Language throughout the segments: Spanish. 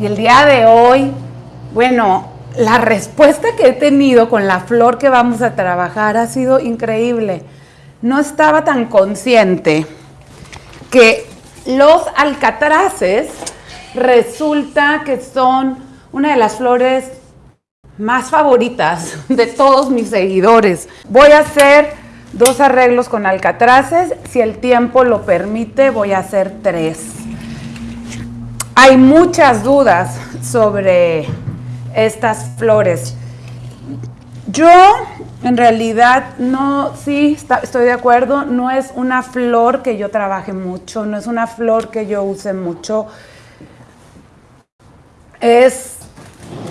Y el día de hoy, bueno, la respuesta que he tenido con la flor que vamos a trabajar ha sido increíble. No estaba tan consciente que los alcatraces resulta que son una de las flores más favoritas de todos mis seguidores. Voy a hacer dos arreglos con alcatraces, si el tiempo lo permite voy a hacer tres. Hay muchas dudas sobre estas flores. Yo en realidad no, sí, estoy de acuerdo, no es una flor que yo trabaje mucho, no es una flor que yo use mucho. Es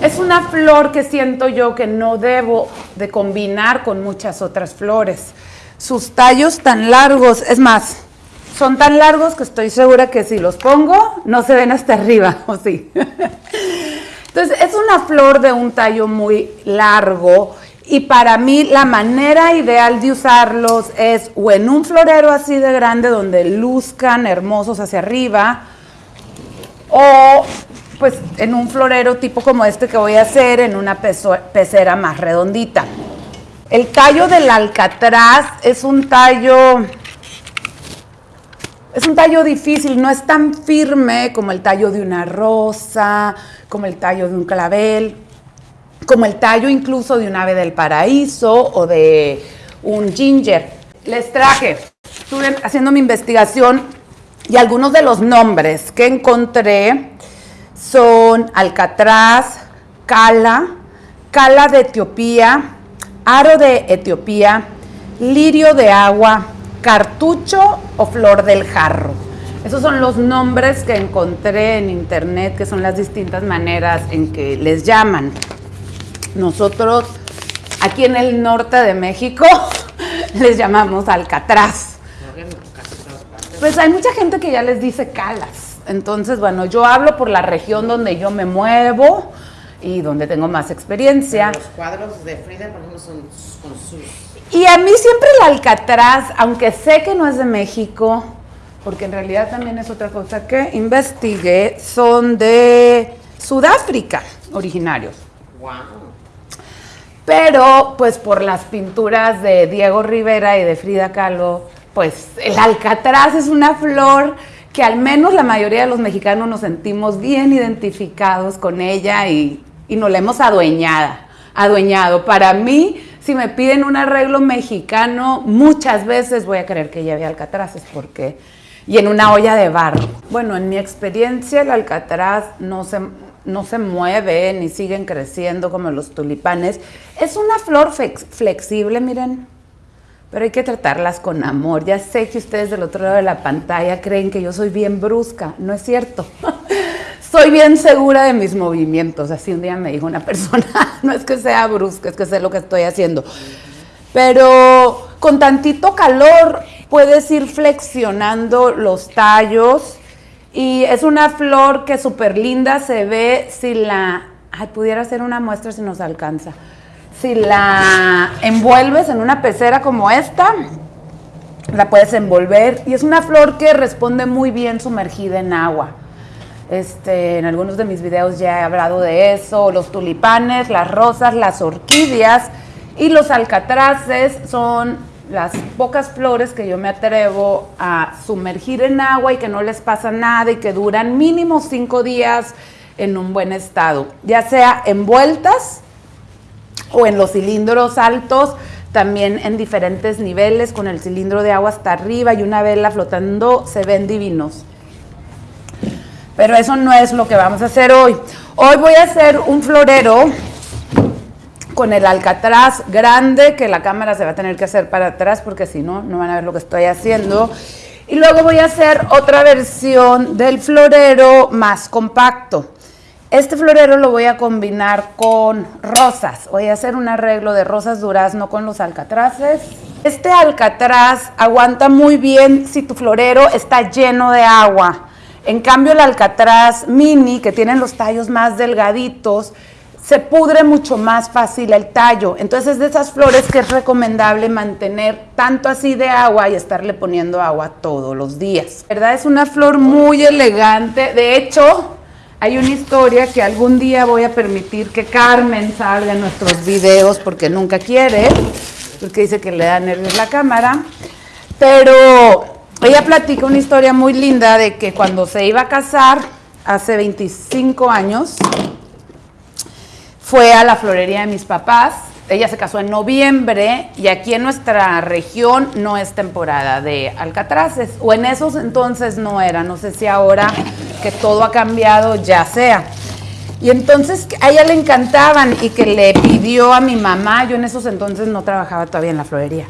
es una flor que siento yo que no debo de combinar con muchas otras flores. Sus tallos tan largos, es más, son tan largos que estoy segura que si los pongo no se ven hasta arriba, ¿o sí? Entonces, es una flor de un tallo muy largo y para mí la manera ideal de usarlos es o en un florero así de grande donde luzcan hermosos hacia arriba o pues en un florero tipo como este que voy a hacer, en una pecera más redondita. El tallo del alcatraz es un tallo, es un tallo difícil, no es tan firme como el tallo de una rosa, como el tallo de un clavel, como el tallo incluso de un ave del paraíso o de un ginger. Les traje, estuve haciendo mi investigación y algunos de los nombres que encontré son alcatraz, cala, cala de Etiopía, aro de Etiopía, lirio de agua, cartucho o flor del jarro. Esos son los nombres que encontré en internet, que son las distintas maneras en que les llaman. Nosotros, aquí en el norte de México, les llamamos alcatraz. Pues hay mucha gente que ya les dice calas. Entonces, bueno, yo hablo por la región donde yo me muevo y donde tengo más experiencia. los cuadros de Frida, por ejemplo, son con sus... Y a mí siempre el Alcatraz, aunque sé que no es de México, porque en realidad también es otra cosa que investigué, son de Sudáfrica originarios. Wow. Pero, pues por las pinturas de Diego Rivera y de Frida Kahlo, pues el Alcatraz es una flor que al menos la mayoría de los mexicanos nos sentimos bien identificados con ella y, nos la hemos adueñada, adueñado. Para mí, si me piden un arreglo mexicano, muchas veces voy a querer que lleve alcatraces porque y en una olla de barro. Bueno, en mi experiencia el alcatraz no se, no se mueve ni siguen creciendo como los tulipanes. Es una flor flexible, miren pero hay que tratarlas con amor. Ya sé que ustedes del otro lado de la pantalla creen que yo soy bien brusca, no es cierto. soy bien segura de mis movimientos, así un día me dijo una persona, no es que sea brusca, es que sé lo que estoy haciendo. Pero con tantito calor puedes ir flexionando los tallos y es una flor que súper linda se ve si la... Ay, pudiera hacer una muestra si nos alcanza si la envuelves en una pecera como esta, la puedes envolver y es una flor que responde muy bien sumergida en agua. Este, en algunos de mis videos ya he hablado de eso, los tulipanes, las rosas, las orquídeas y los alcatraces son las pocas flores que yo me atrevo a sumergir en agua y que no les pasa nada y que duran mínimo cinco días en un buen estado, ya sea envueltas o en los cilindros altos, también en diferentes niveles, con el cilindro de agua hasta arriba y una vela flotando, se ven divinos. Pero eso no es lo que vamos a hacer hoy. Hoy voy a hacer un florero con el alcatraz grande, que la cámara se va a tener que hacer para atrás porque si no, no van a ver lo que estoy haciendo. Y luego voy a hacer otra versión del florero más compacto. Este florero lo voy a combinar con rosas. Voy a hacer un arreglo de rosas durazno con los alcatraces. Este alcatraz aguanta muy bien si tu florero está lleno de agua. En cambio el alcatraz mini, que tienen los tallos más delgaditos, se pudre mucho más fácil el tallo. Entonces es de esas flores que es recomendable mantener tanto así de agua y estarle poniendo agua todos los días. ¿Verdad? Es una flor muy elegante. De hecho, hay una historia que algún día voy a permitir que Carmen salga en nuestros videos porque nunca quiere, porque dice que le da nervios la cámara. Pero ella platica una historia muy linda de que cuando se iba a casar, hace 25 años, fue a la florería de mis papás. Ella se casó en noviembre y aquí en nuestra región no es temporada de alcatraces, o en esos entonces no era, no sé si ahora que todo ha cambiado ya sea. Y entonces a ella le encantaban y que le pidió a mi mamá, yo en esos entonces no trabajaba todavía en la florería,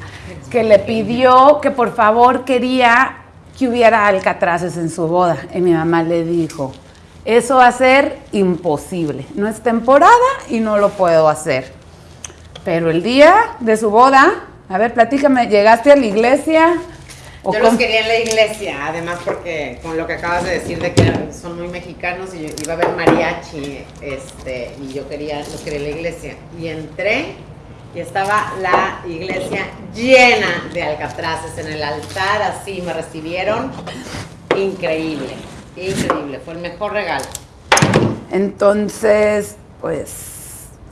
que le pidió que por favor quería que hubiera alcatraces en su boda. Y mi mamá le dijo, eso va a ser imposible, no es temporada y no lo puedo hacer. Pero el día de su boda, a ver, platícame, llegaste a la iglesia, yo los quería en la iglesia, además porque con lo que acabas de decir de que son muy mexicanos y iba a haber mariachi, este, y yo quería, los quería en la iglesia. Y entré y estaba la iglesia llena de alcatraces en el altar, así me recibieron. Increíble, increíble, fue el mejor regalo. Entonces, pues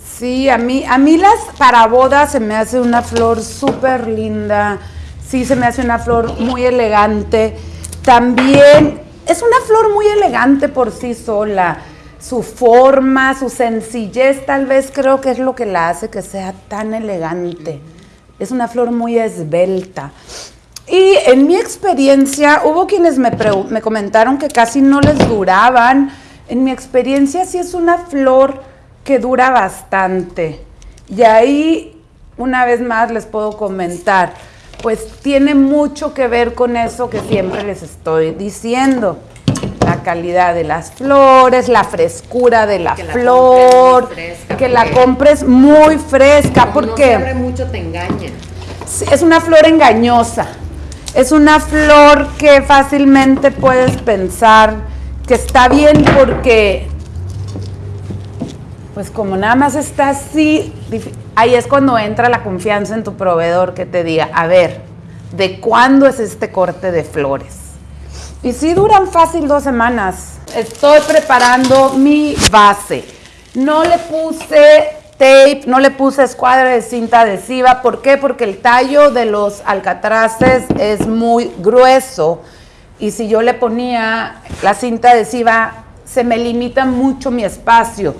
sí, a mí, a mí las para bodas se me hace una flor súper linda sí se me hace una flor muy elegante. También es una flor muy elegante por sí sola. Su forma, su sencillez tal vez creo que es lo que la hace que sea tan elegante. Es una flor muy esbelta. Y en mi experiencia hubo quienes me, me comentaron que casi no les duraban. En mi experiencia sí es una flor que dura bastante. Y ahí, una vez más, les puedo comentar pues tiene mucho que ver con eso que siempre les estoy diciendo. Calidad de las flores, la frescura de la flor, que la compres muy fresca, porque no mucho te engaña. Es una flor engañosa. Es una flor que fácilmente puedes pensar que está bien porque pues como nada más está así, ahí es cuando entra la confianza en tu proveedor que te diga, a ver, ¿de cuándo es este corte de flores? Y si duran fácil dos semanas. Estoy preparando mi base. No le puse tape, no le puse escuadra de cinta adhesiva. ¿Por qué? Porque el tallo de los alcatraces es muy grueso. Y si yo le ponía la cinta adhesiva, se me limita mucho mi espacio.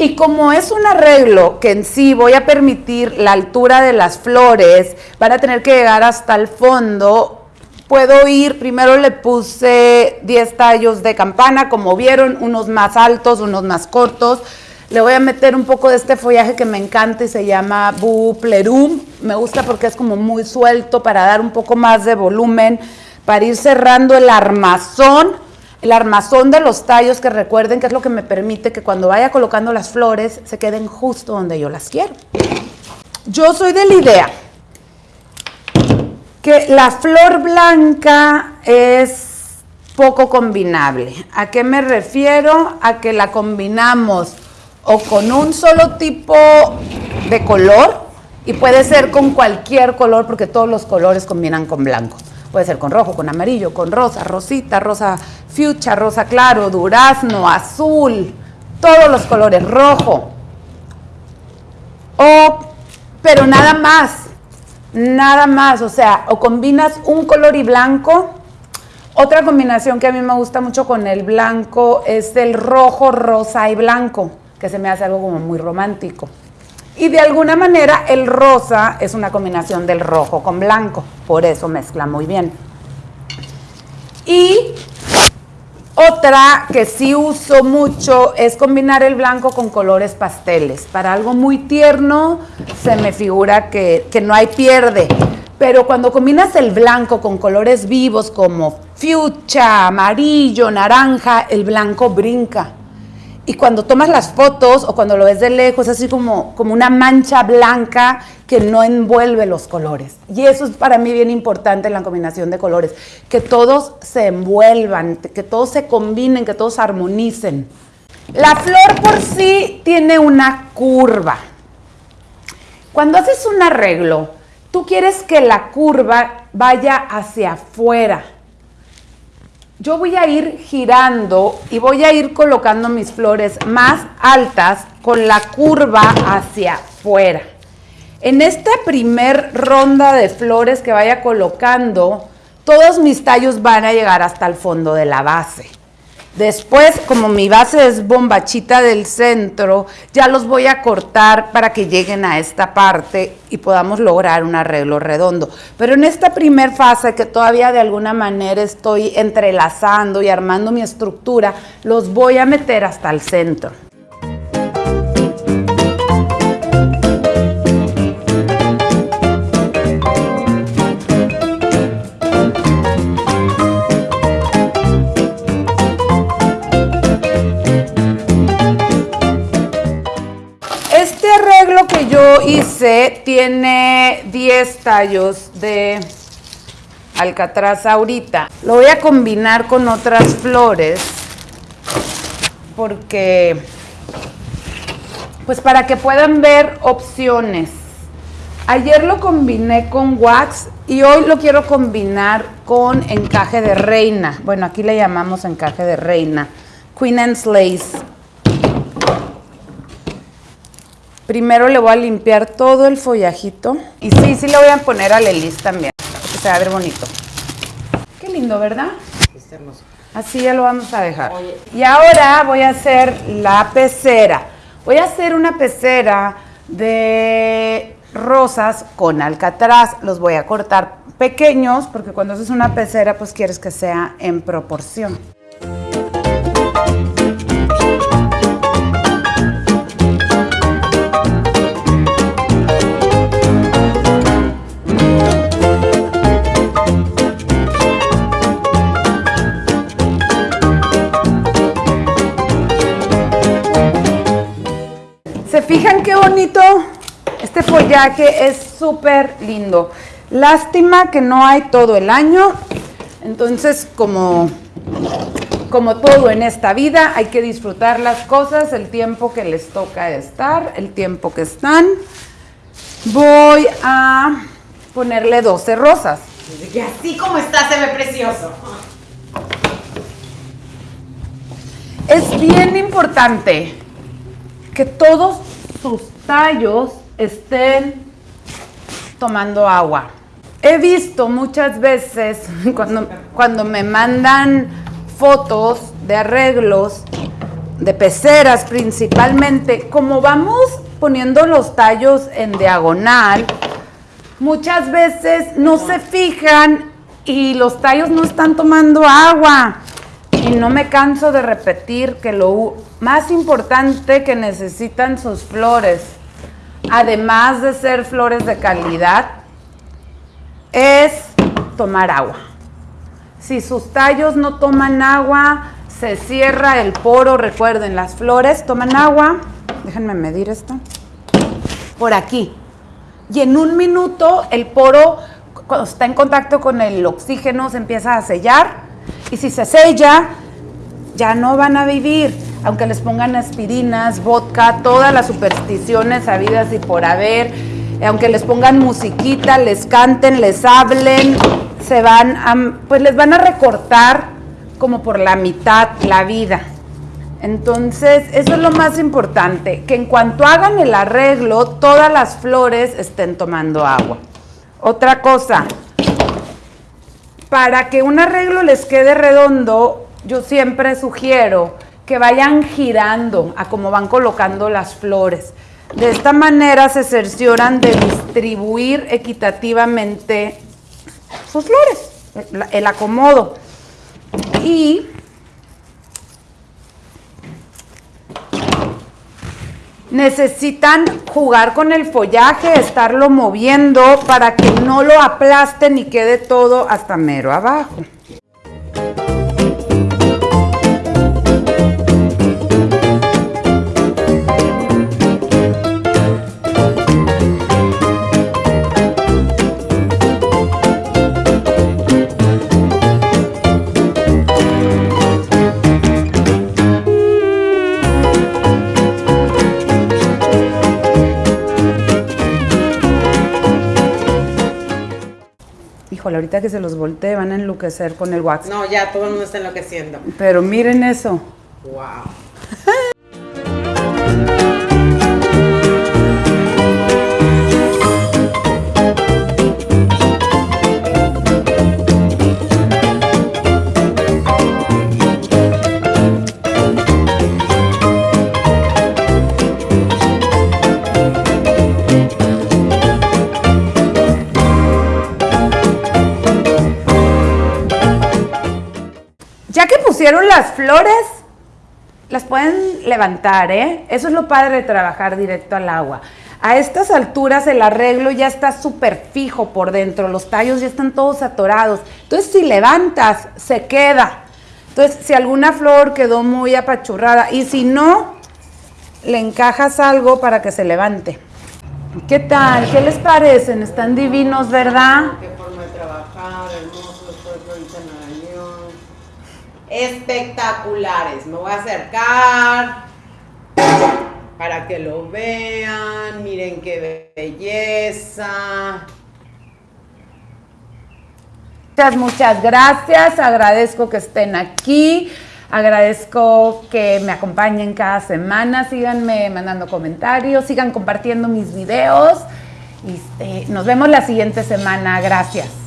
Y como es un arreglo que en sí voy a permitir la altura de las flores, van a tener que llegar hasta el fondo, puedo ir, primero le puse 10 tallos de campana, como vieron, unos más altos, unos más cortos. Le voy a meter un poco de este follaje que me encanta y se llama Buplerum. Me gusta porque es como muy suelto para dar un poco más de volumen, para ir cerrando el armazón el armazón de los tallos, que recuerden que es lo que me permite que cuando vaya colocando las flores se queden justo donde yo las quiero. Yo soy de la idea que la flor blanca es poco combinable. ¿A qué me refiero? A que la combinamos o con un solo tipo de color y puede ser con cualquier color porque todos los colores combinan con blanco. Puede ser con rojo, con amarillo, con rosa, rosita, rosa fuchsia, rosa claro, durazno, azul, todos los colores, rojo. O, pero nada más, nada más, o sea, o combinas un color y blanco. Otra combinación que a mí me gusta mucho con el blanco es el rojo, rosa y blanco, que se me hace algo como muy romántico. Y de alguna manera el rosa es una combinación del rojo con blanco, por eso mezcla muy bien. Y otra que sí uso mucho es combinar el blanco con colores pasteles. Para algo muy tierno se me figura que, que no hay pierde. Pero cuando combinas el blanco con colores vivos como fuchsia, amarillo, naranja, el blanco brinca. Y cuando tomas las fotos o cuando lo ves de lejos, es así como, como una mancha blanca que no envuelve los colores. Y eso es para mí bien importante en la combinación de colores, que todos se envuelvan, que todos se combinen, que todos armonicen. La flor por sí tiene una curva. Cuando haces un arreglo, tú quieres que la curva vaya hacia afuera yo voy a ir girando y voy a ir colocando mis flores más altas con la curva hacia afuera. En esta primer ronda de flores que vaya colocando, todos mis tallos van a llegar hasta el fondo de la base. Después, como mi base es bombachita del centro, ya los voy a cortar para que lleguen a esta parte y podamos lograr un arreglo redondo. Pero en esta primer fase que todavía de alguna manera estoy entrelazando y armando mi estructura, los voy a meter hasta el centro. Hice tiene 10 tallos de alcatraz ahorita. Lo voy a combinar con otras flores porque, pues para que puedan ver opciones. Ayer lo combiné con wax y hoy lo quiero combinar con encaje de reina. Bueno, aquí le llamamos encaje de reina. Queen Anne's Lace. Primero le voy a limpiar todo el follajito. Y sí, sí le voy a poner a Lelis también, que se va a ver bonito. Qué lindo, ¿verdad? Está hermoso. Así ya lo vamos a dejar. Y ahora voy a hacer la pecera. Voy a hacer una pecera de rosas con alcatraz. Los voy a cortar pequeños porque cuando haces una pecera pues quieres que sea en proporción. Este follaje es súper lindo. Lástima que no hay todo el año. Entonces, como, como todo en esta vida, hay que disfrutar las cosas, el tiempo que les toca estar, el tiempo que están. Voy a ponerle 12 rosas. Y así como está se ve precioso. Es bien importante que todos sus tallos estén tomando agua. He visto muchas veces cuando, cuando me mandan fotos de arreglos, de peceras principalmente, como vamos poniendo los tallos en diagonal, muchas veces no se fijan y los tallos no están tomando agua. Y no me canso de repetir que lo más importante que necesitan sus flores, además de ser flores de calidad, es tomar agua. Si sus tallos no toman agua, se cierra el poro. Recuerden, las flores toman agua. Déjenme medir esto. Por aquí. Y en un minuto el poro, cuando está en contacto con el oxígeno, se empieza a sellar y si se sella, ya no van a vivir. Aunque les pongan aspirinas, vodka, todas las supersticiones habidas y por haber, aunque les pongan musiquita, les canten, les hablen, se van a, pues les van a recortar como por la mitad la vida. Entonces, eso es lo más importante, que en cuanto hagan el arreglo, todas las flores estén tomando agua. Otra cosa, para que un arreglo les quede redondo, yo siempre sugiero que vayan girando a cómo van colocando las flores. De esta manera se cercioran de distribuir equitativamente sus flores, el acomodo. Y necesitan jugar con el follaje, estarlo moviendo para que no lo aplasten y quede todo hasta mero abajo. Ahorita que se los voltee van a enloquecer con el wax. No, ya todo el mundo está enloqueciendo. Pero miren eso. Wow. Pusieron las flores, las pueden levantar, ¿eh? Eso es lo padre de trabajar directo al agua. A estas alturas el arreglo ya está súper fijo por dentro, los tallos ya están todos atorados. Entonces si levantas, se queda. Entonces si alguna flor quedó muy apachurrada y si no, le encajas algo para que se levante. ¿Qué tal? ¿Qué les parecen? Están divinos, ¿verdad? Qué forma de trabajar, hermosos, todo ahorita en Nueva York. Espectaculares. Me voy a acercar para que lo vean. Miren qué belleza. Muchas, muchas gracias. Agradezco que estén aquí. Agradezco que me acompañen cada semana. Síganme mandando comentarios. Sigan compartiendo mis videos. Y, eh, nos vemos la siguiente semana. Gracias.